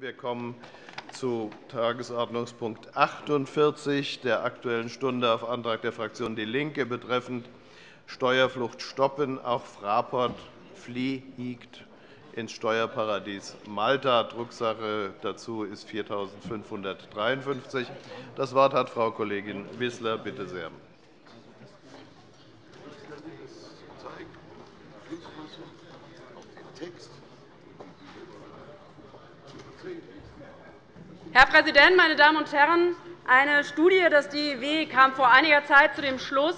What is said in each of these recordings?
Wir kommen zu Tagesordnungspunkt 48 der Aktuellen Stunde auf Antrag der Fraktion DIE LINKE betreffend Steuerflucht stoppen. Auch Fraport fliegt ins Steuerparadies Malta. Drucksache dazu ist 4.553. Das Wort hat Frau Kollegin Wissler. Bitte sehr. Herr Präsident, meine Damen und Herren! Eine Studie des DIW kam vor einiger Zeit zu dem Schluss,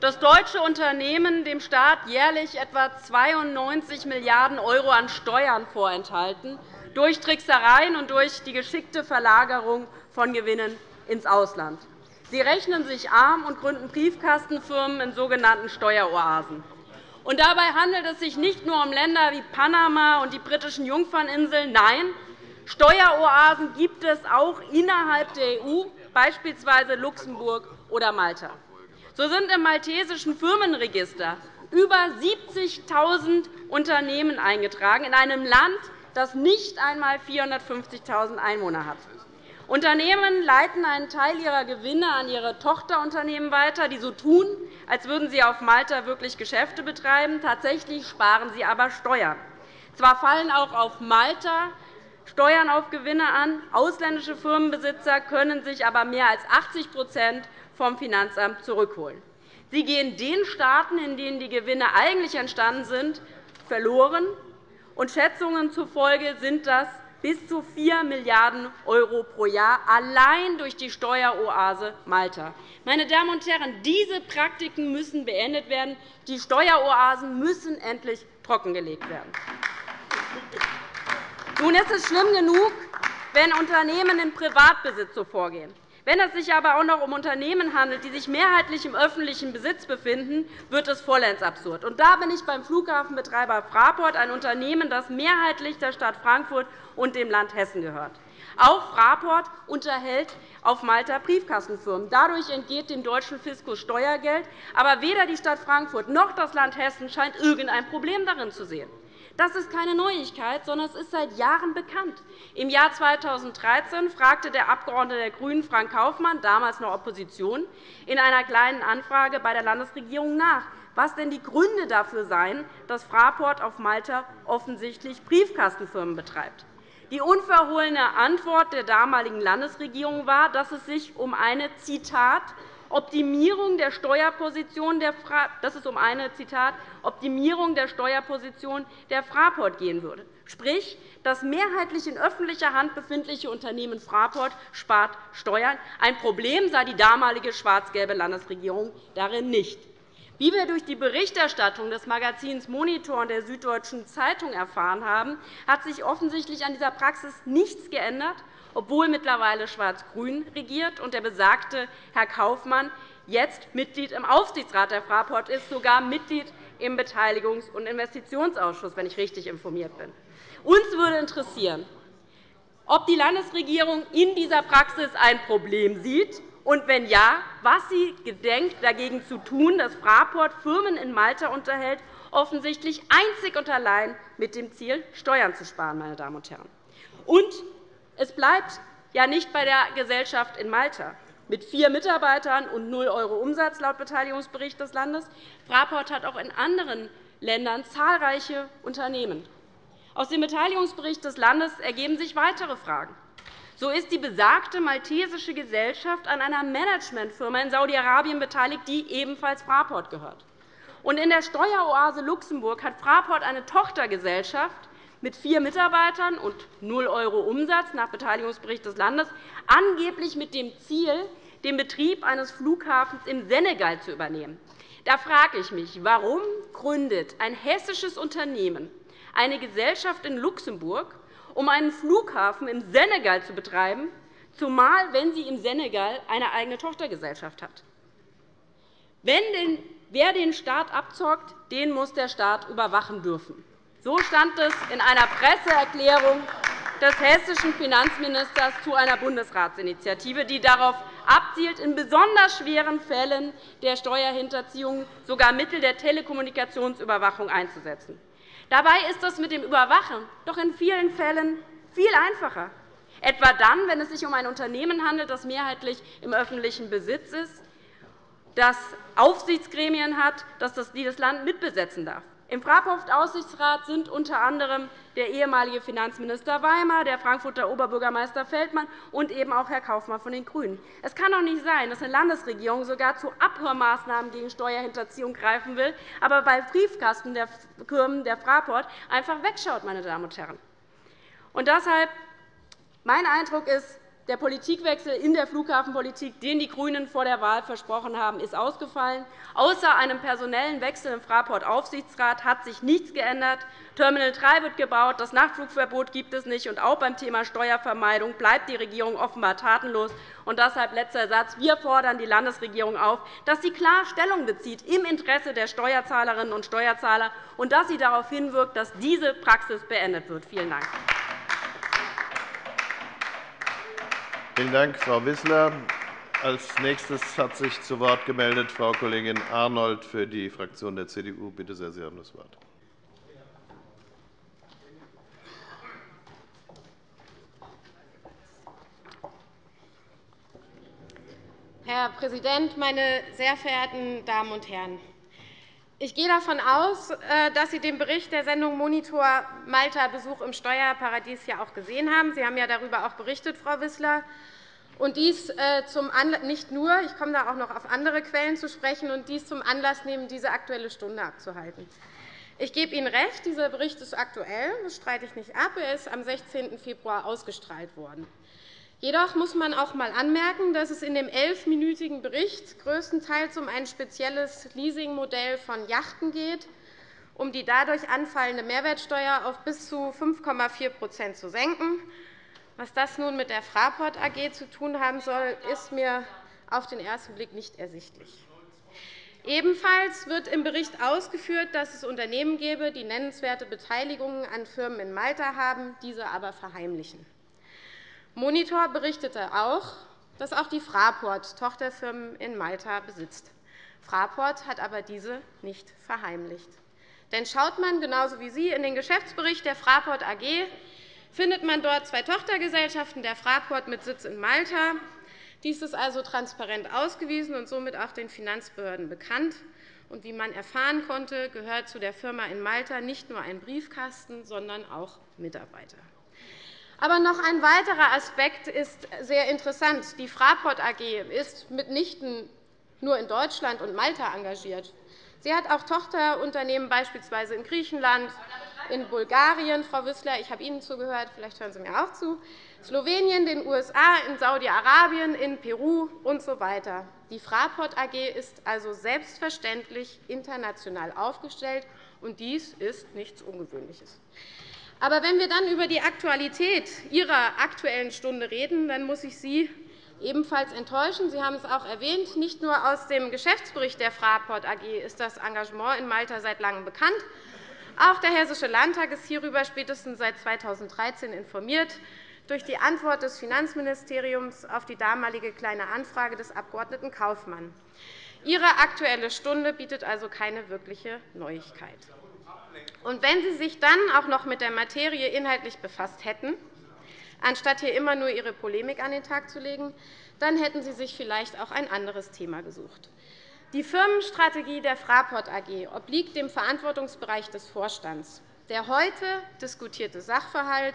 dass deutsche Unternehmen dem Staat jährlich etwa 92 Milliarden € an Steuern vorenthalten, durch Tricksereien und durch die geschickte Verlagerung von Gewinnen ins Ausland. Sie rechnen sich arm und gründen Briefkastenfirmen in sogenannten Steueroasen. Und dabei handelt es sich nicht nur um Länder wie Panama und die britischen Jungferninseln. Nein, Steueroasen gibt es auch innerhalb der EU, beispielsweise Luxemburg oder Malta. So sind im maltesischen Firmenregister über 70.000 Unternehmen eingetragen, in einem Land, das nicht einmal 450.000 Einwohner hat. Unternehmen leiten einen Teil ihrer Gewinne an ihre Tochterunternehmen weiter, die so tun, als würden sie auf Malta wirklich Geschäfte betreiben. Tatsächlich sparen sie aber Steuern. Zwar fallen auch auf Malta Steuern auf Gewinne an. Ausländische Firmenbesitzer können sich aber mehr als 80% vom Finanzamt zurückholen. Sie gehen den Staaten, in denen die Gewinne eigentlich entstanden sind, verloren. Und Schätzungen zufolge sind das bis zu 4 Milliarden € pro Jahr allein durch die Steueroase Malta. Meine Damen und Herren, diese Praktiken müssen beendet werden. Die Steueroasen müssen endlich trockengelegt werden. Nun ist es schlimm genug, wenn Unternehmen in Privatbesitz so vorgehen. Wenn es sich aber auch noch um Unternehmen handelt, die sich mehrheitlich im öffentlichen Besitz befinden, wird es vollends absurd. Und da bin ich beim Flughafenbetreiber Fraport, ein Unternehmen, das mehrheitlich der Stadt Frankfurt und dem Land Hessen gehört. Auch Fraport unterhält auf Malta Briefkastenfirmen. Dadurch entgeht dem deutschen Fiskus Steuergeld. Aber weder die Stadt Frankfurt noch das Land Hessen scheint irgendein Problem darin zu sehen. Das ist keine Neuigkeit, sondern es ist seit Jahren bekannt. Im Jahr 2013 fragte der Abgeordnete der GRÜNEN Frank Kaufmann, damals noch Opposition, in einer Kleinen Anfrage bei der Landesregierung nach, was denn die Gründe dafür seien, dass Fraport auf Malta offensichtlich Briefkastenfirmen betreibt. Die unverhohlene Antwort der damaligen Landesregierung war, dass es sich um eine Zitat Optimierung der Steuerposition der dass es um eine Zitat, Optimierung der Steuerposition der Fraport gehen würde. Sprich, das mehrheitlich in öffentlicher Hand befindliche Unternehmen Fraport spart Steuern. Ein Problem sah die damalige schwarz-gelbe Landesregierung darin nicht. Wie wir durch die Berichterstattung des Magazins Monitor und der Süddeutschen Zeitung erfahren haben, hat sich offensichtlich an dieser Praxis nichts geändert, obwohl mittlerweile Schwarz-Grün regiert und der besagte Herr Kaufmann jetzt Mitglied im Aufsichtsrat der Fraport ist, sogar Mitglied im Beteiligungs- und Investitionsausschuss, wenn ich richtig informiert bin. Uns würde interessieren, ob die Landesregierung in dieser Praxis ein Problem sieht und wenn ja, was sie gedenkt, dagegen zu tun, dass Fraport Firmen in Malta unterhält, offensichtlich einzig und allein mit dem Ziel, Steuern zu sparen. Meine Damen und Herren. Und es bleibt ja nicht bei der Gesellschaft in Malta mit vier Mitarbeitern und 0 € Umsatz laut Beteiligungsbericht des Landes. Fraport hat auch in anderen Ländern zahlreiche Unternehmen. Aus dem Beteiligungsbericht des Landes ergeben sich weitere Fragen. So ist die besagte maltesische Gesellschaft an einer Managementfirma in Saudi-Arabien beteiligt, die ebenfalls Fraport gehört. In der Steueroase Luxemburg hat Fraport eine Tochtergesellschaft mit vier Mitarbeitern und 0 € Umsatz nach Beteiligungsbericht des Landes, angeblich mit dem Ziel, den Betrieb eines Flughafens im Senegal zu übernehmen. Da frage ich mich, warum gründet ein hessisches Unternehmen eine Gesellschaft in Luxemburg um einen Flughafen im Senegal zu betreiben, zumal wenn sie im Senegal eine eigene Tochtergesellschaft hat. wer den Staat abzockt, den muss der Staat überwachen dürfen. So stand es in einer Presseerklärung des hessischen Finanzministers zu einer Bundesratsinitiative, die darauf abzielt, in besonders schweren Fällen der Steuerhinterziehung sogar Mittel der Telekommunikationsüberwachung einzusetzen. Dabei ist das mit dem Überwachen doch in vielen Fällen Viel einfacher. Etwa dann, wenn es sich um ein Unternehmen handelt, das mehrheitlich im öffentlichen Besitz ist, das Aufsichtsgremien hat, das das Land mitbesetzen darf. Im Fraport-Aufsichtsrat sind unter anderem der ehemalige Finanzminister Weimar, der Frankfurter Oberbürgermeister Feldmann und eben auch Herr Kaufmann von den GRÜNEN. Es kann doch nicht sein, dass eine Landesregierung sogar zu Abhörmaßnahmen gegen Steuerhinterziehung greifen will, aber bei Briefkasten der Firmen der Fraport einfach wegschaut. Meine Damen und Herren. Und deshalb mein Eindruck ist, der Politikwechsel in der Flughafenpolitik, den die GRÜNEN vor der Wahl versprochen haben, ist ausgefallen. Außer einem personellen Wechsel im Fraport-Aufsichtsrat hat sich nichts geändert. Terminal 3 wird gebaut, das Nachtflugverbot gibt es nicht. Und auch beim Thema Steuervermeidung bleibt die Regierung offenbar tatenlos. Und deshalb letzter Satz. Wir fordern die Landesregierung auf, dass sie klar Stellung bezieht im Interesse der Steuerzahlerinnen und Steuerzahler und dass sie darauf hinwirkt, dass diese Praxis beendet wird. Vielen Dank. Vielen Dank, Frau Wissler. Als nächstes hat sich zu Wort gemeldet Frau Kollegin Arnold für die Fraktion der CDU. Bitte sehr, Sie haben das Wort. Herr Präsident, meine sehr verehrten Damen und Herren! Ich gehe davon aus, äh, dass Sie den Bericht der Sendung Monitor Malta Besuch im Steuerparadies ja auch gesehen haben. Sie haben ja darüber auch berichtet, Frau Wissler. Und dies äh, zum nicht nur, ich komme da auch noch auf andere Quellen zu sprechen, und dies zum Anlass nehmen, diese Aktuelle Stunde abzuhalten. Ich gebe Ihnen recht, dieser Bericht ist aktuell, das streite ich nicht ab. Er ist am 16. Februar ausgestrahlt worden. Jedoch muss man auch einmal anmerken, dass es in dem elfminütigen Bericht größtenteils um ein spezielles Leasingmodell von Yachten geht, um die dadurch anfallende Mehrwertsteuer auf bis zu 5,4% zu senken. Was das nun mit der Fraport AG zu tun haben soll, ist mir auf den ersten Blick nicht ersichtlich. Ebenfalls wird im Bericht ausgeführt, dass es Unternehmen gebe, die nennenswerte Beteiligungen an Firmen in Malta haben, diese aber verheimlichen. Monitor berichtete auch, dass auch die Fraport Tochterfirmen in Malta besitzt. Fraport hat aber diese nicht verheimlicht. Denn schaut man genauso wie Sie in den Geschäftsbericht der Fraport AG, findet man dort zwei Tochtergesellschaften der Fraport mit Sitz in Malta. Dies ist also transparent ausgewiesen und somit auch den Finanzbehörden bekannt. Und wie man erfahren konnte, gehört zu der Firma in Malta nicht nur ein Briefkasten, sondern auch Mitarbeiter. Aber noch ein weiterer Aspekt ist sehr interessant. Die Fraport AG ist mitnichten nur in Deutschland und Malta engagiert. Sie hat auch Tochterunternehmen beispielsweise in Griechenland, in Bulgarien, Frau Wissler, ich habe Ihnen zugehört, vielleicht hören Sie mir auch zu, Slowenien, den USA, in Saudi-Arabien, in Peru usw. So die Fraport AG ist also selbstverständlich international aufgestellt, und dies ist nichts Ungewöhnliches. Aber wenn wir dann über die Aktualität Ihrer Aktuellen Stunde reden, dann muss ich Sie ebenfalls enttäuschen. Sie haben es auch erwähnt. Nicht nur aus dem Geschäftsbericht der Fraport AG ist das Engagement in Malta seit Langem bekannt. Auch der Hessische Landtag ist hierüber spätestens seit 2013 informiert durch die Antwort des Finanzministeriums auf die damalige Kleine Anfrage des Abg. Kaufmann. Ihre Aktuelle Stunde bietet also keine wirkliche Neuigkeit. Und wenn Sie sich dann auch noch mit der Materie inhaltlich befasst hätten, anstatt hier immer nur Ihre Polemik an den Tag zu legen, dann hätten Sie sich vielleicht auch ein anderes Thema gesucht. Die Firmenstrategie der Fraport AG obliegt dem Verantwortungsbereich des Vorstands. Der heute diskutierte Sachverhalt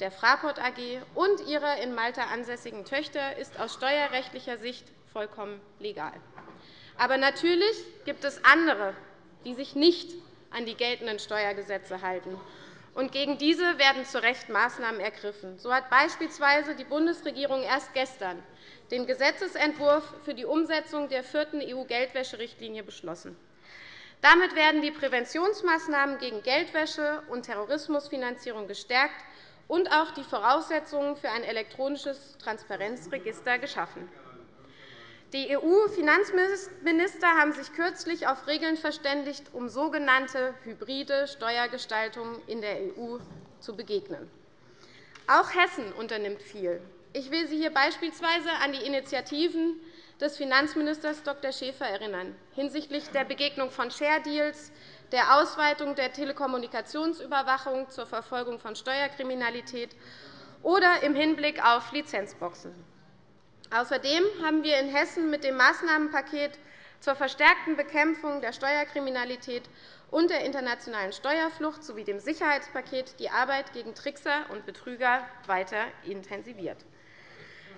der Fraport AG und ihrer in Malta ansässigen Töchter ist aus steuerrechtlicher Sicht vollkommen legal. Aber natürlich gibt es andere, die sich nicht an die geltenden Steuergesetze halten. Und gegen diese werden zu Recht Maßnahmen ergriffen. So hat beispielsweise die Bundesregierung erst gestern den Gesetzentwurf für die Umsetzung der vierten EU-Geldwäscherichtlinie beschlossen. Damit werden die Präventionsmaßnahmen gegen Geldwäsche und Terrorismusfinanzierung gestärkt und auch die Voraussetzungen für ein elektronisches Transparenzregister geschaffen. Die EU-Finanzminister haben sich kürzlich auf Regeln verständigt, um sogenannte hybride Steuergestaltung in der EU zu begegnen. Auch Hessen unternimmt viel. Ich will Sie hier beispielsweise an die Initiativen des Finanzministers Dr. Schäfer erinnern, hinsichtlich der Begegnung von Share Deals, der Ausweitung der Telekommunikationsüberwachung zur Verfolgung von Steuerkriminalität oder im Hinblick auf Lizenzboxen. Außerdem haben wir in Hessen mit dem Maßnahmenpaket zur verstärkten Bekämpfung der Steuerkriminalität und der internationalen Steuerflucht sowie dem Sicherheitspaket die Arbeit gegen Trickser und Betrüger weiter intensiviert.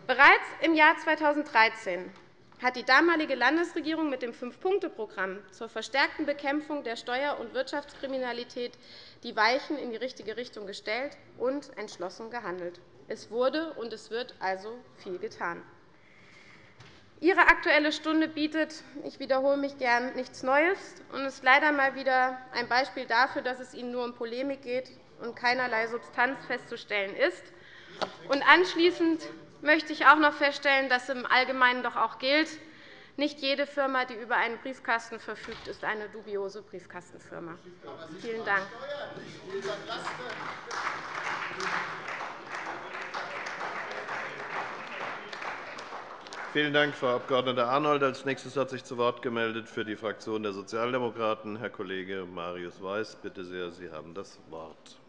Bereits im Jahr 2013 hat die damalige Landesregierung mit dem Fünf-Punkte-Programm zur verstärkten Bekämpfung der Steuer- und Wirtschaftskriminalität die Weichen in die richtige Richtung gestellt und entschlossen gehandelt. Es wurde und es wird also viel getan. Ihre Aktuelle Stunde bietet, ich wiederhole mich gern, nichts Neues und ist leider einmal wieder ein Beispiel dafür, dass es Ihnen nur um Polemik geht und keinerlei Substanz festzustellen ist. Und anschließend möchte ich auch noch feststellen, dass im Allgemeinen doch auch gilt, nicht jede Firma, die über einen Briefkasten verfügt, ist eine dubiose Briefkastenfirma. Vielen Dank. Vielen Dank, Frau Abg. Arnold. Als nächstes hat sich zu Wort gemeldet für die Fraktion der Sozialdemokraten Herr Kollege Marius Weiß. Bitte sehr, Sie haben das Wort.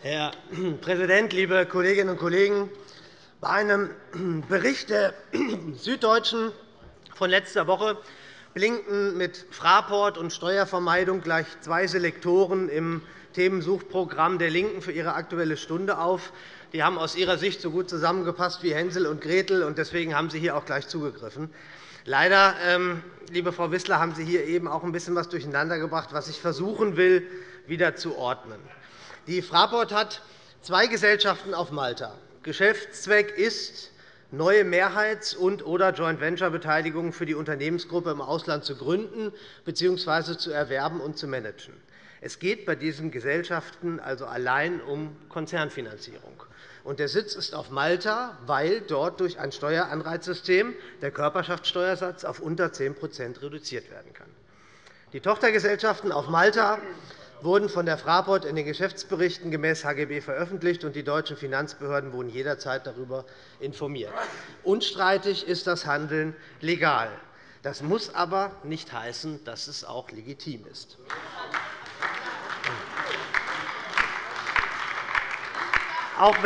Herr Präsident, liebe Kolleginnen und Kollegen! Bei einem Bericht der Süddeutschen von letzter Woche blinken mit Fraport und Steuervermeidung gleich zwei Selektoren im Themensuchprogramm der LINKEN für ihre Aktuelle Stunde auf. Die haben aus ihrer Sicht so gut zusammengepasst wie Hänsel und Gretel, und deswegen haben Sie hier auch gleich zugegriffen. Leider, ähm, liebe Frau Wissler, haben Sie hier eben auch ein bisschen etwas durcheinandergebracht, was ich versuchen will, wieder zu ordnen. Die Fraport hat zwei Gesellschaften auf Malta. Geschäftszweck ist, neue Mehrheits- und oder Joint-Venture-Beteiligungen für die Unternehmensgruppe im Ausland zu gründen bzw. zu erwerben und zu managen. Es geht bei diesen Gesellschaften also allein um Konzernfinanzierung. Der Sitz ist auf Malta, weil dort durch ein Steueranreizsystem der Körperschaftssteuersatz auf unter 10% reduziert werden kann. Die Tochtergesellschaften auf Malta wurden von der Fraport in den Geschäftsberichten gemäß HGB veröffentlicht, und die deutschen Finanzbehörden wurden jederzeit darüber informiert. Unstreitig ist das Handeln legal. Das muss aber nicht heißen, dass es auch legitim ist. Auch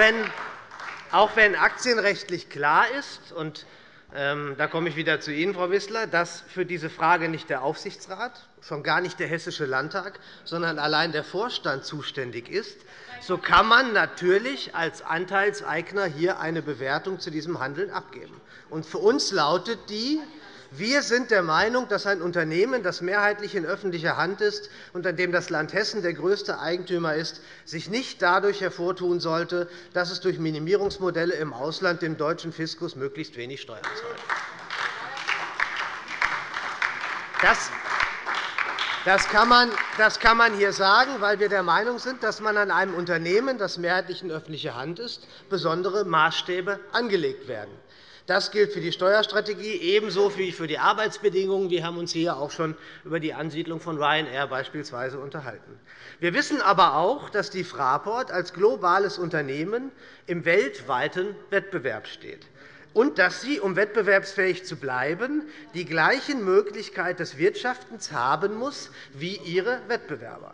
wenn, aktienrechtlich klar ist, und da komme ich wieder zu Ihnen, Frau Wissler, dass für diese Frage nicht der Aufsichtsrat, schon gar nicht der Hessische Landtag, sondern allein der Vorstand zuständig ist, so kann man natürlich als Anteilseigner hier eine Bewertung zu diesem Handeln abgeben. für uns lautet die, wir sind der Meinung, dass ein Unternehmen, das mehrheitlich in öffentlicher Hand ist und an dem das Land Hessen der größte Eigentümer ist, sich nicht dadurch hervortun sollte, dass es durch Minimierungsmodelle im Ausland dem deutschen Fiskus möglichst wenig Steuern zahlt. Das kann, man, hier sagen, weil wir der Meinung sind, dass man an einem Unternehmen, das mehrheitlich in öffentlicher Hand ist, besondere Maßstäbe angelegt werden. Das gilt für die Steuerstrategie ebenso wie für die Arbeitsbedingungen. Wir haben uns hier auch schon über die Ansiedlung von Ryanair beispielsweise unterhalten. Wir wissen aber auch, dass die Fraport als globales Unternehmen im weltweiten Wettbewerb steht und dass sie, um wettbewerbsfähig zu bleiben, die gleichen Möglichkeiten des Wirtschaftens haben muss wie ihre Wettbewerber.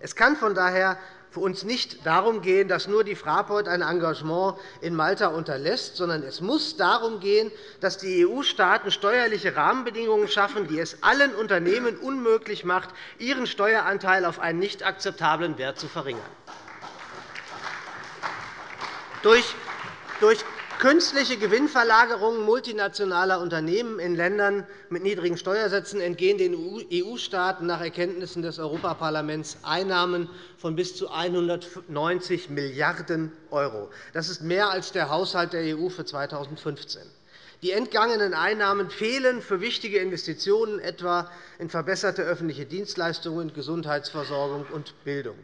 Es kann von daher für uns nicht darum gehen, dass nur die Fraport ein Engagement in Malta unterlässt, sondern es muss darum gehen, dass die EU-Staaten steuerliche Rahmenbedingungen schaffen, die es allen Unternehmen unmöglich macht, ihren Steueranteil auf einen nicht akzeptablen Wert zu verringern. Durch künstliche Gewinnverlagerungen multinationaler Unternehmen in Ländern mit niedrigen Steuersätzen entgehen den EU-Staaten nach Erkenntnissen des Europaparlaments Einnahmen von bis zu 190 Milliarden €. Das ist mehr als der Haushalt der EU für 2015. Die entgangenen Einnahmen fehlen für wichtige Investitionen, etwa in verbesserte öffentliche Dienstleistungen, Gesundheitsversorgung und Bildung.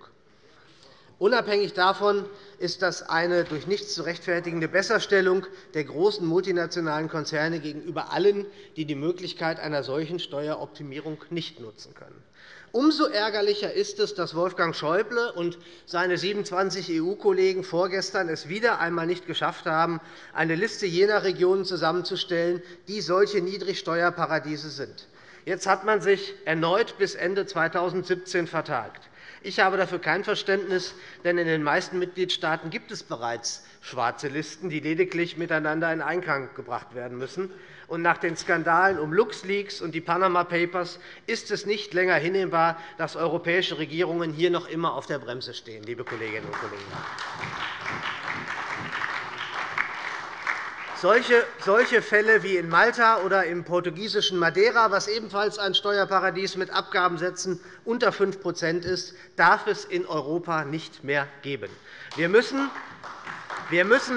Unabhängig davon ist das eine durch nichts zu rechtfertigende Besserstellung der großen multinationalen Konzerne gegenüber allen, die die Möglichkeit einer solchen Steueroptimierung nicht nutzen können. Umso ärgerlicher ist es, dass Wolfgang Schäuble und seine 27 EU-Kollegen vorgestern es wieder einmal nicht geschafft haben, eine Liste jener Regionen zusammenzustellen, die solche Niedrigsteuerparadiese sind. Jetzt hat man sich erneut bis Ende 2017 vertagt. Ich habe dafür kein Verständnis, denn in den meisten Mitgliedstaaten gibt es bereits schwarze Listen, die lediglich miteinander in Einklang gebracht werden müssen. Und nach den Skandalen um LuxLeaks und die Panama Papers ist es nicht länger hinnehmbar, dass europäische Regierungen hier noch immer auf der Bremse stehen, liebe Kolleginnen und Kollegen. Solche Fälle wie in Malta oder im portugiesischen Madeira, was ebenfalls ein Steuerparadies mit Abgabensätzen unter 5% ist, darf es in Europa nicht mehr geben. Wir müssen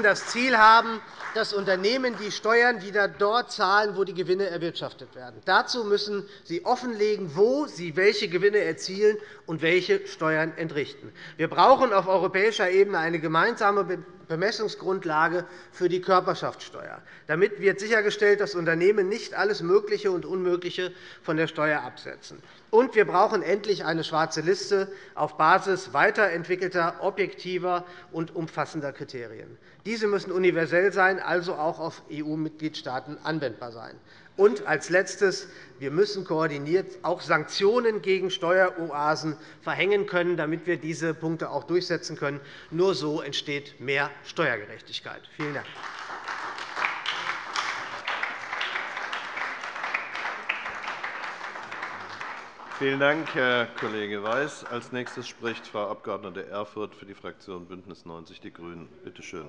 das Ziel haben, dass Unternehmen die Steuern wieder dort zahlen, wo die Gewinne erwirtschaftet werden. Dazu müssen sie offenlegen, wo sie welche Gewinne erzielen und welche Steuern entrichten. Wir brauchen auf europäischer Ebene eine gemeinsame Bemessungsgrundlage für die Körperschaftssteuer. Damit wird sichergestellt, dass Unternehmen nicht alles Mögliche und Unmögliche von der Steuer absetzen. Und wir brauchen endlich eine schwarze Liste auf Basis weiterentwickelter, objektiver und umfassender Kriterien. Diese müssen universell sein, also auch auf EU-Mitgliedstaaten anwendbar sein. Und als Letztes. Wir müssen koordiniert auch Sanktionen gegen Steueroasen verhängen können, damit wir diese Punkte auch durchsetzen können. Nur so entsteht mehr Steuergerechtigkeit. Vielen Dank. Vielen Dank, Herr Kollege Weiß. Als nächstes spricht Frau Abg. Erfurth für die Fraktion BÜNDNIS 90 die GRÜNEN. Bitte schön.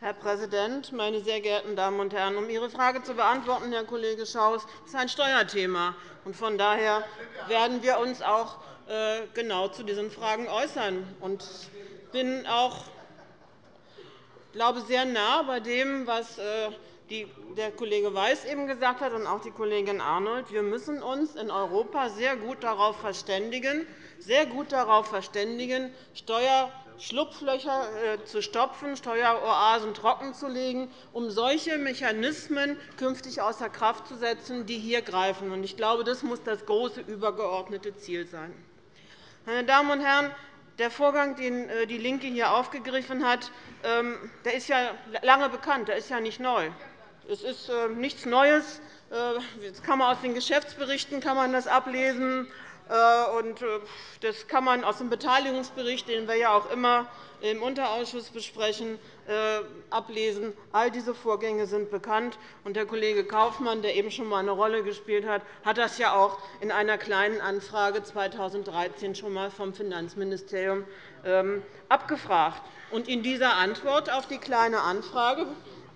Herr Präsident, meine sehr geehrten Damen und Herren! Um Ihre Frage zu beantworten, Herr Kollege Schaus, ist ein Steuerthema. Von daher werden wir uns auch äh, genau zu diesen Fragen äußern. Ich bin auch glaube, sehr nah bei dem, was äh, der Kollege Weiß eben gesagt hat und auch die Kollegin Arnold. Wir müssen uns in Europa sehr gut darauf verständigen, sehr gut darauf verständigen, Steuer Schlupflöcher äh, zu stopfen, Steueroasen trockenzulegen, um solche Mechanismen künftig außer Kraft zu setzen, die hier greifen. Ich glaube, das muss das große übergeordnete Ziel sein. Meine Damen und Herren, der Vorgang, den äh, DIE LINKE hier aufgegriffen hat, ähm, der ist ja lange bekannt. Der ist ja nicht neu. Es ist äh, nichts Neues. Das kann man aus den Geschäftsberichten kann man das ablesen. Äh, äh, das kann man aus dem Beteiligungsbericht, den wir ja auch immer im Unterausschuss besprechen, äh, ablesen. All diese Vorgänge sind bekannt. Der Kollege Kaufmann, der eben schon einmal eine Rolle gespielt hat, hat das ja auch in einer kleinen Anfrage 2013 schon einmal vom Finanzministerium ähm, abgefragt. in dieser Antwort auf die Kleine Anfrage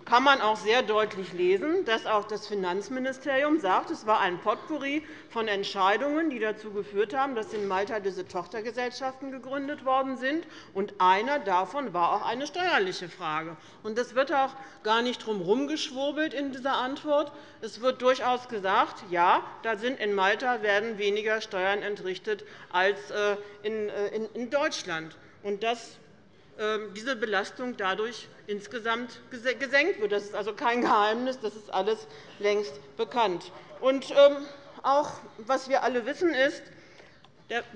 kann man auch sehr deutlich lesen, dass auch das Finanzministerium sagt, es war ein Potpourri von Entscheidungen, die dazu geführt haben, dass in Malta diese Tochtergesellschaften gegründet worden sind. Und einer davon war auch eine steuerliche Frage. Und es wird auch gar nicht drum herumgeschwurbelt in dieser Antwort. Es wird durchaus gesagt, ja, da sind in Malta werden weniger Steuern entrichtet als äh, äh, in Deutschland. Und das diese Belastung dadurch insgesamt gesenkt wird. Das ist also kein Geheimnis, das ist alles längst bekannt. Und ähm, auch was wir alle wissen, ist,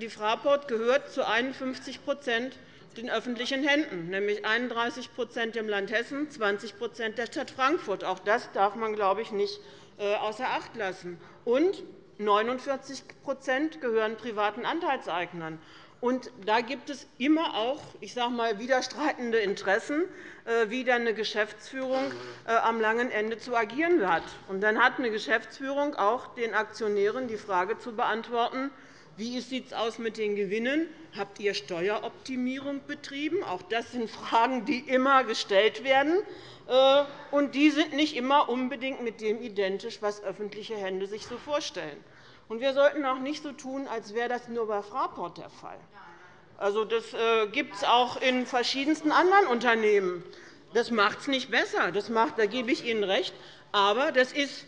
die Fraport gehört zu 51% den öffentlichen Händen, nämlich 31% dem Land Hessen, 20% der Stadt Frankfurt. Auch das darf man, glaube ich, nicht äh, außer Acht lassen. Und 49% gehören privaten Anteilseignern. Und da gibt es immer auch ich sage mal, widerstreitende Interessen, äh, wie dann eine Geschäftsführung äh, am langen Ende zu agieren hat. Und dann hat eine Geschäftsführung auch den Aktionären die Frage zu beantworten, wie sieht es aus mit den Gewinnen? Habt ihr Steueroptimierung betrieben? Auch das sind Fragen, die immer gestellt werden. Äh, und die sind nicht immer unbedingt mit dem identisch, was öffentliche Hände sich so vorstellen. Und wir sollten auch nicht so tun, als wäre das nur bei Fraport der Fall. Also, das äh, gibt es auch in verschiedensten anderen Unternehmen. Das macht es nicht besser, das macht, da gebe ich Ihnen recht. Aber das ist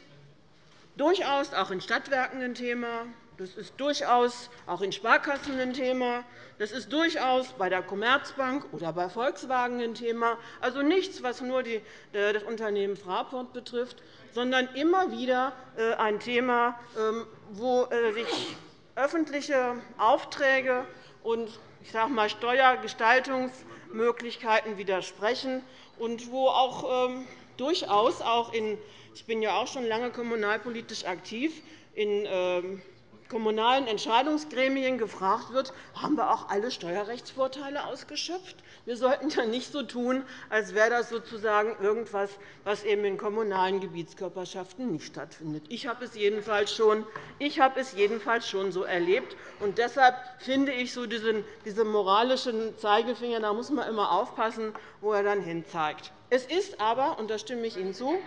durchaus auch in Stadtwerken ein Thema, das ist durchaus auch in Sparkassen ein Thema. Das ist durchaus bei der Commerzbank oder bei Volkswagen ein Thema. Also nichts, was nur äh, das Unternehmen Fraport betrifft, sondern immer wieder äh, ein Thema, ähm, wo äh, sich öffentliche Aufträge und ich sage mal, Steuergestaltungsmöglichkeiten widersprechen und wo auch ähm, durchaus auch in ich bin ja auch schon lange kommunalpolitisch aktiv in ähm, kommunalen Entscheidungsgremien gefragt wird, haben wir auch alle Steuerrechtsvorteile ausgeschöpft? Wir sollten ja nicht so tun, als wäre das sozusagen irgendwas, was eben in kommunalen Gebietskörperschaften nicht stattfindet. Ich habe es jedenfalls schon, ich habe es jedenfalls schon so erlebt. Und deshalb finde ich so diesen, diesen moralischen Zeigefinger, da muss man immer aufpassen, wo er dann hinzeigt. Es ist aber, und da stimme ich Ihnen zu,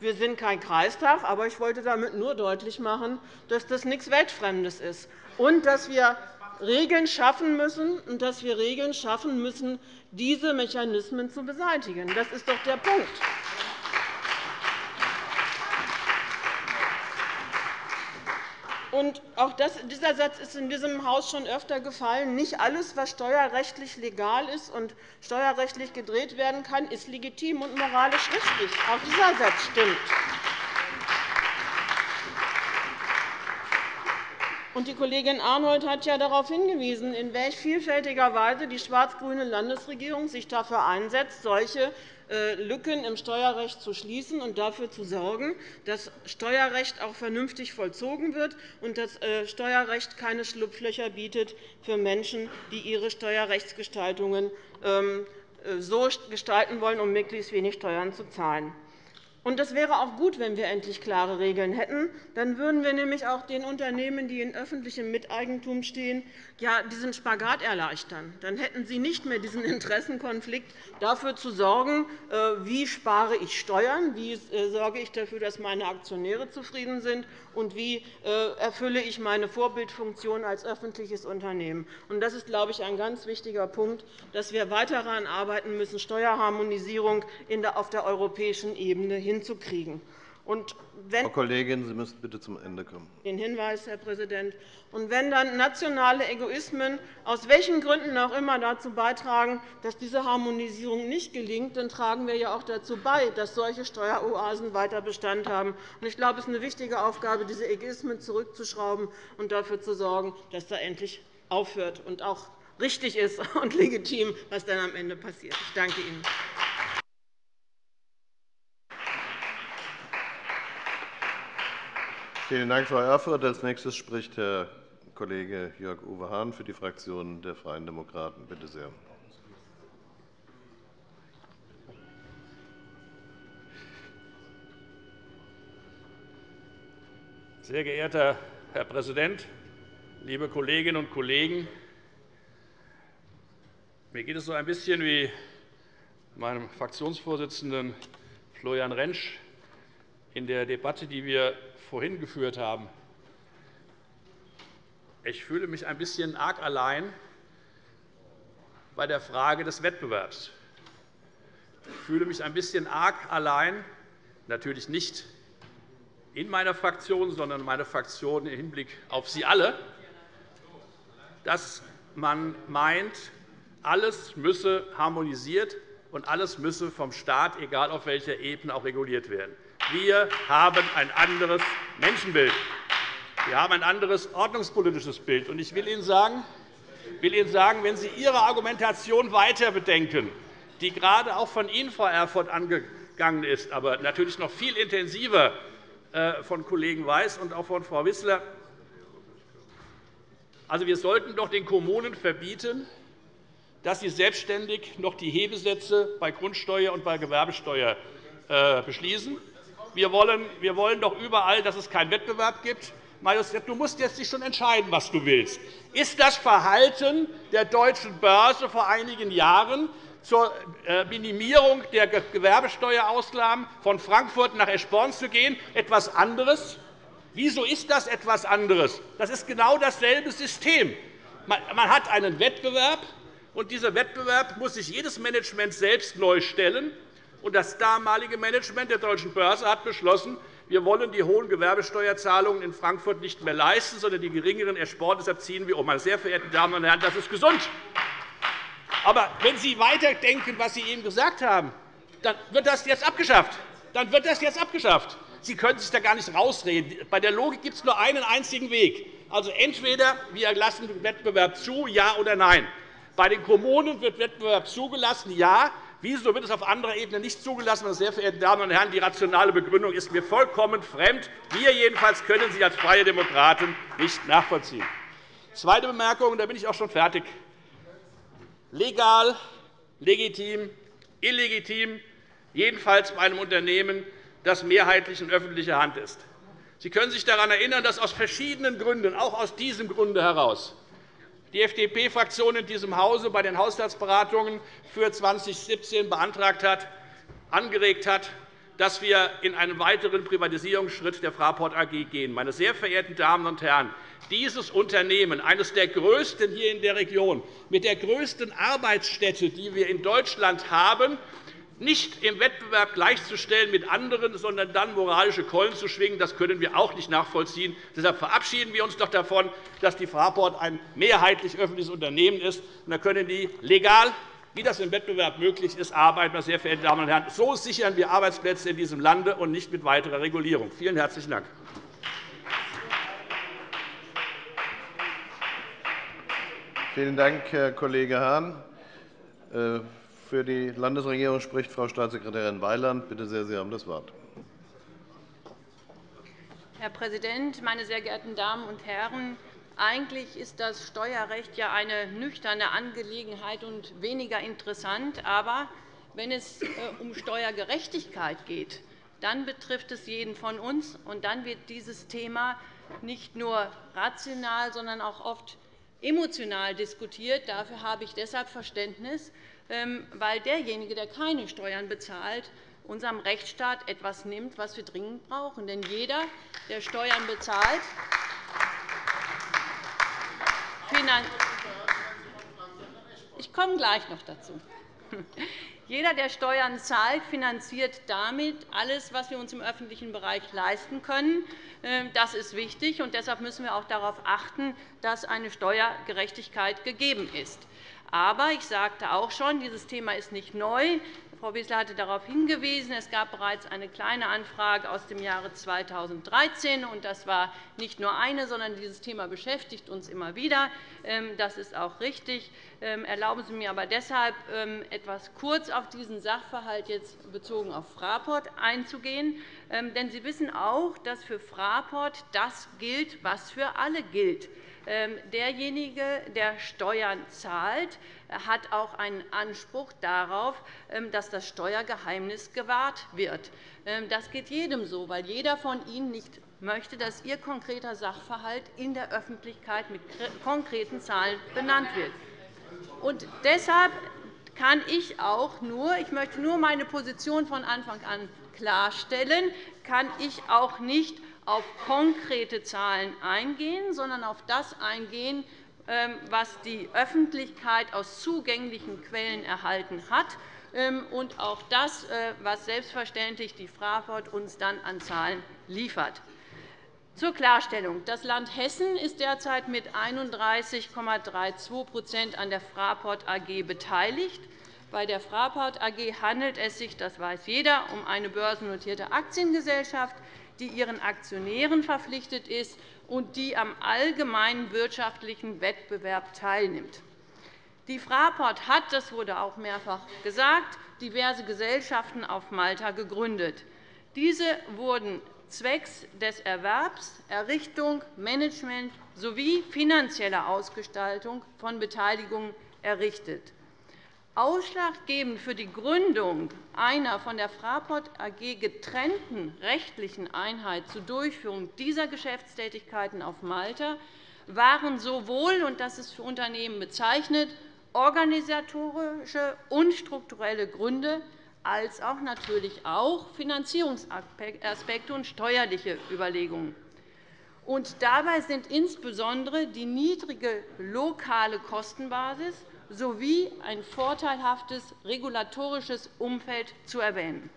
wir sind kein Kreistag, aber ich wollte damit nur deutlich machen, dass das nichts Weltfremdes ist und dass wir Regeln schaffen müssen, und dass wir Regeln schaffen müssen, diese Mechanismen zu beseitigen. Das ist doch der Punkt. Und auch das, dieser Satz ist in diesem Haus schon öfter gefallen. Nicht alles, was steuerrechtlich legal ist und steuerrechtlich gedreht werden kann, ist legitim und moralisch richtig. Auch dieser Satz stimmt. Die Kollegin Arnold hat ja darauf hingewiesen, in welch vielfältiger Weise die schwarz-grüne Landesregierung sich dafür einsetzt, solche äh, Lücken im Steuerrecht zu schließen und dafür zu sorgen, dass Steuerrecht auch vernünftig vollzogen wird und dass äh, Steuerrecht keine Schlupflöcher bietet für Menschen, die ihre Steuerrechtsgestaltungen ähm, äh, so gestalten wollen, um möglichst wenig Steuern zu zahlen. Und es wäre auch gut, wenn wir endlich klare Regeln hätten. Dann würden wir nämlich auch den Unternehmen, die in öffentlichem Miteigentum stehen, ja, diesen Spagat erleichtern. Dann hätten sie nicht mehr diesen Interessenkonflikt, dafür zu sorgen, äh, wie spare ich Steuern, wie äh, sorge ich dafür, dass meine Aktionäre zufrieden sind und wie äh, erfülle ich meine Vorbildfunktion als öffentliches Unternehmen. Das ist, glaube ich, ein ganz wichtiger Punkt, dass wir weiter daran arbeiten müssen, Steuerharmonisierung auf der europäischen Ebene hinzukriegen. Und wenn Frau Kollegin, Sie müssen bitte zum Ende kommen. Den Hinweis, Herr Präsident. Und wenn dann nationale Egoismen aus welchen Gründen auch immer dazu beitragen, dass diese Harmonisierung nicht gelingt, dann tragen wir ja auch dazu bei, dass solche Steueroasen weiter Bestand haben. Ich glaube, es ist eine wichtige Aufgabe, diese Egoismen zurückzuschrauben und dafür zu sorgen, dass da endlich aufhört und auch richtig ist und legitim, was dann am Ende passiert. Ich danke Ihnen. Vielen Dank, Frau Erfurth. – Als nächstes spricht Herr Kollege Jörg-Uwe Hahn für die Fraktion der Freien Demokraten. Bitte sehr. Sehr geehrter Herr Präsident, liebe Kolleginnen und Kollegen! Mir geht es so ein bisschen wie meinem Fraktionsvorsitzenden Florian Rentsch in der Debatte, die wir vorhin geführt haben. Ich fühle mich ein bisschen arg allein bei der Frage des Wettbewerbs. Ich fühle mich ein bisschen arg allein, natürlich nicht in meiner Fraktion, sondern meine Fraktion im Hinblick auf Sie alle, dass man meint, alles müsse harmonisiert und alles müsse vom Staat, egal auf welcher Ebene, auch reguliert werden. Wir haben ein anderes Menschenbild. Wir haben ein anderes ordnungspolitisches Bild. Ich will Ihnen sagen, will Ihnen sagen, wenn Sie Ihre Argumentation weiter bedenken, die gerade auch von Ihnen, Frau Erfurth, angegangen ist, aber natürlich noch viel intensiver äh, von Kollegen Weiß und auch von Frau Wissler. Also, wir sollten doch den Kommunen verbieten, dass sie selbstständig noch die Hebesätze bei Grundsteuer und bei Gewerbesteuer äh, beschließen. Wir wollen, wir wollen doch überall, dass es keinen Wettbewerb gibt. Du musst jetzt dich schon entscheiden, was du willst. Ist das Verhalten der Deutschen Börse vor einigen Jahren zur äh, Minimierung der Gewerbesteuerausgaben von Frankfurt nach Eschborn zu gehen etwas anderes? Wieso ist das etwas anderes? Das ist genau dasselbe System. Man hat einen Wettbewerb, und dieser Wettbewerb muss sich jedes Management selbst neu stellen. Das damalige Management der Deutschen Börse hat beschlossen, wir wollen die hohen Gewerbesteuerzahlungen in Frankfurt nicht mehr leisten, sondern die geringeren ersporen. Deshalb ziehen wir um. Meine sehr verehrten Damen und Herren, das ist gesund. Aber wenn Sie weiterdenken, was Sie eben gesagt haben, dann wird das jetzt abgeschafft. Dann wird das jetzt abgeschafft. Sie können sich da gar nicht rausreden. Bei der Logik gibt es nur einen einzigen Weg. Also entweder wir lassen den Wettbewerb zu, ja oder nein. Bei den Kommunen wird Wettbewerb zugelassen, ja. Wieso wird es auf anderer Ebene nicht zugelassen? Meine sehr verehrten Damen und Herren, die rationale Begründung ist mir vollkommen fremd. Wir jedenfalls können sie als Freie Demokraten nicht nachvollziehen. Zweite Bemerkung, da bin ich auch schon fertig. Legal, legitim, illegitim, jedenfalls bei einem Unternehmen, das mehrheitlich in öffentlicher Hand ist. Sie können sich daran erinnern, dass aus verschiedenen Gründen, auch aus diesem Grunde heraus, die FDP-Fraktion in diesem Hause bei den Haushaltsberatungen für 2017 beantragt hat, angeregt hat, dass wir in einen weiteren Privatisierungsschritt der Fraport AG gehen. Meine sehr verehrten Damen und Herren, dieses Unternehmen, eines der größten hier in der Region, mit der größten Arbeitsstätte, die wir in Deutschland haben, nicht im Wettbewerb gleichzustellen mit anderen, sondern dann moralische Keulen zu schwingen, das können wir auch nicht nachvollziehen. Deshalb verabschieden wir uns doch davon, dass die Fraport ein mehrheitlich öffentliches Unternehmen ist. Dann können die legal wie das im Wettbewerb möglich ist, arbeiten. Sehr verehrten Damen und Herren. So sichern wir Arbeitsplätze in diesem Lande und nicht mit weiterer Regulierung. Vielen herzlichen Dank. Vielen Dank, Herr Kollege Hahn. Für die Landesregierung spricht Frau Staatssekretärin Weiland. Bitte sehr, Sie haben das Wort. Herr Präsident, meine sehr geehrten Damen und Herren! Eigentlich ist das Steuerrecht ja eine nüchterne Angelegenheit und weniger interessant. Aber wenn es äh, um Steuergerechtigkeit geht, dann betrifft es jeden von uns. und Dann wird dieses Thema nicht nur rational, sondern auch oft emotional diskutiert. Dafür habe ich deshalb Verständnis, weil derjenige, der keine Steuern bezahlt, unserem Rechtsstaat etwas nimmt, was wir dringend brauchen. Denn jeder, der Steuern bezahlt, ich komme gleich noch dazu. Jeder, der Steuern zahlt, finanziert damit alles, was wir uns im öffentlichen Bereich leisten können. Ähm, das ist wichtig, und deshalb müssen wir auch darauf achten, dass eine Steuergerechtigkeit gegeben ist. Aber ich sagte auch schon, dieses Thema ist nicht neu. Frau Wissler hatte darauf hingewiesen. Es gab bereits eine kleine Anfrage aus dem Jahre 2013. und Das war nicht nur eine, sondern dieses Thema beschäftigt uns immer wieder. Ähm, das ist auch richtig. Ähm, erlauben Sie mir aber deshalb, ähm, etwas kurz auf diesen Sachverhalt jetzt bezogen auf Fraport einzugehen. Denn Sie wissen auch, dass für Fraport das gilt, was für alle gilt. Ähm, derjenige, der Steuern zahlt, hat auch einen Anspruch darauf, ähm, dass das Steuergeheimnis gewahrt wird. Ähm, das geht jedem so, weil jeder von Ihnen nicht möchte, dass Ihr konkreter Sachverhalt in der Öffentlichkeit mit konkreten Zahlen benannt wird. Und deshalb kann ich auch nur, ich möchte nur meine Position von Anfang an klarstellen, kann ich auch nicht auf konkrete Zahlen eingehen, sondern auf das eingehen, ähm, was die Öffentlichkeit aus zugänglichen Quellen erhalten hat, ähm, und auch das, äh, was selbstverständlich die Fraport uns dann an Zahlen liefert. Zur Klarstellung. Das Land Hessen ist derzeit mit 31,32% an der Fraport AG beteiligt. Bei der Fraport AG handelt es sich, das weiß jeder, um eine börsennotierte Aktiengesellschaft, die ihren Aktionären verpflichtet ist und die am allgemeinen wirtschaftlichen Wettbewerb teilnimmt. Die Fraport hat, das wurde auch mehrfach gesagt, diverse Gesellschaften auf Malta gegründet. Diese wurden zwecks des Erwerbs, Errichtung, Management sowie finanzieller Ausgestaltung von Beteiligungen errichtet. Ausschlaggebend für die Gründung einer von der Fraport AG getrennten rechtlichen Einheit zur Durchführung dieser Geschäftstätigkeiten auf Malta waren sowohl, und das ist für Unternehmen bezeichnet, organisatorische und strukturelle Gründe als auch natürlich auch Finanzierungsaspekte und steuerliche Überlegungen. Und dabei sind insbesondere die niedrige lokale Kostenbasis sowie ein vorteilhaftes regulatorisches Umfeld zu erwähnen.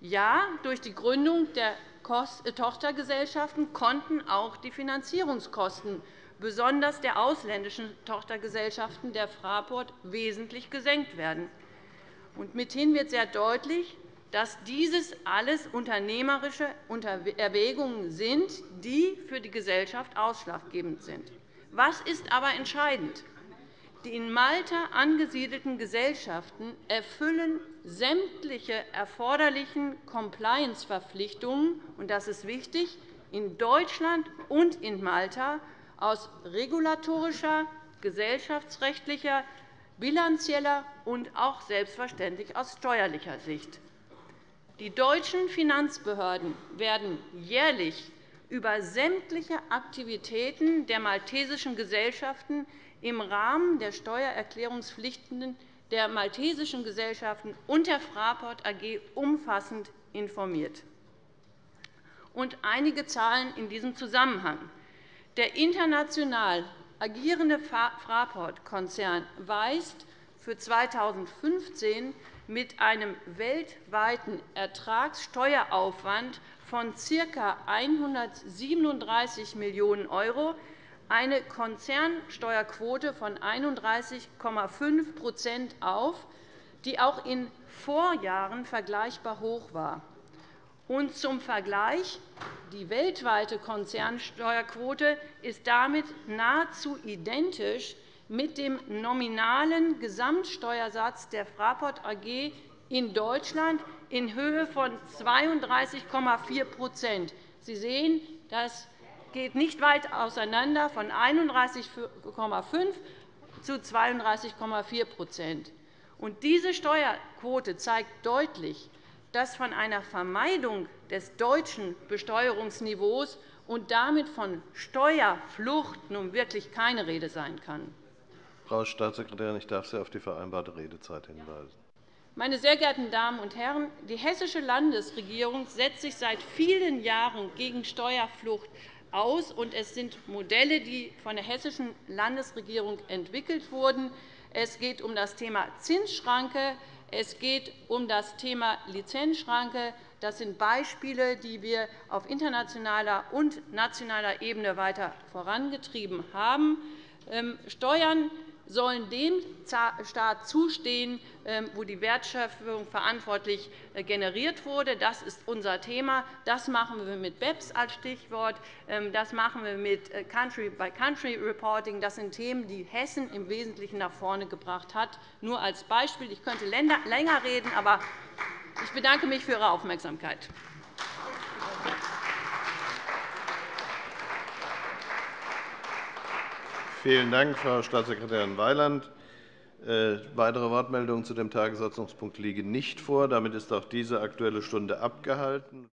Ja, durch die Gründung der äh, Tochtergesellschaften konnten auch die Finanzierungskosten besonders der ausländischen Tochtergesellschaften der Fraport wesentlich gesenkt werden. mithin wird sehr deutlich, dass dieses alles unternehmerische Erwägungen sind, die für die Gesellschaft ausschlaggebend sind. Was ist aber entscheidend? Die in Malta angesiedelten Gesellschaften erfüllen sämtliche erforderlichen Compliance-Verpflichtungen, und das ist wichtig, in Deutschland und in Malta aus regulatorischer, gesellschaftsrechtlicher, bilanzieller und auch selbstverständlich aus steuerlicher Sicht. Die deutschen Finanzbehörden werden jährlich über sämtliche Aktivitäten der maltesischen Gesellschaften im Rahmen der Steuererklärungspflichten der maltesischen Gesellschaften und der Fraport AG umfassend informiert. Und einige Zahlen in diesem Zusammenhang. Der international agierende Fraport-Konzern weist für 2015 mit einem weltweiten Ertragssteueraufwand von ca. 137 Millionen € eine Konzernsteuerquote von 31,5% auf, die auch in Vorjahren vergleichbar hoch war. Und zum Vergleich. Die weltweite Konzernsteuerquote ist damit nahezu identisch mit dem nominalen Gesamtsteuersatz der Fraport AG in Deutschland in Höhe von 32,4% Sie sehen, das geht nicht weit auseinander, von 31,5 zu 32,4% Diese Steuerquote zeigt deutlich, dass von einer Vermeidung des deutschen Besteuerungsniveaus und damit von Steuerflucht nun wirklich keine Rede sein kann. Frau Staatssekretärin, ich darf Sie auf die vereinbarte Redezeit hinweisen. Meine sehr geehrten Damen und Herren, die hessische Landesregierung setzt sich seit vielen Jahren gegen Steuerflucht aus, und es sind Modelle, die von der hessischen Landesregierung entwickelt wurden. Es geht um das Thema Zinsschranke, es geht um das Thema Lizenzschranke. Das sind Beispiele, die wir auf internationaler und nationaler Ebene weiter vorangetrieben haben. Ähm, Steuern sollen dem Staat zustehen, ähm, wo die Wertschöpfung verantwortlich äh, generiert wurde. Das ist unser Thema. Das machen wir mit BEPS als Stichwort. Ähm, das machen wir mit äh, Country-by-Country-Reporting. Das sind Themen, die Hessen im Wesentlichen nach vorne gebracht hat. Nur als Beispiel. Ich könnte länger reden, aber ich bedanke mich für Ihre Aufmerksamkeit. Vielen Dank, Frau Staatssekretärin Weiland. Äh, weitere Wortmeldungen zu dem Tagesordnungspunkt liegen nicht vor. Damit ist auch diese Aktuelle Stunde abgehalten.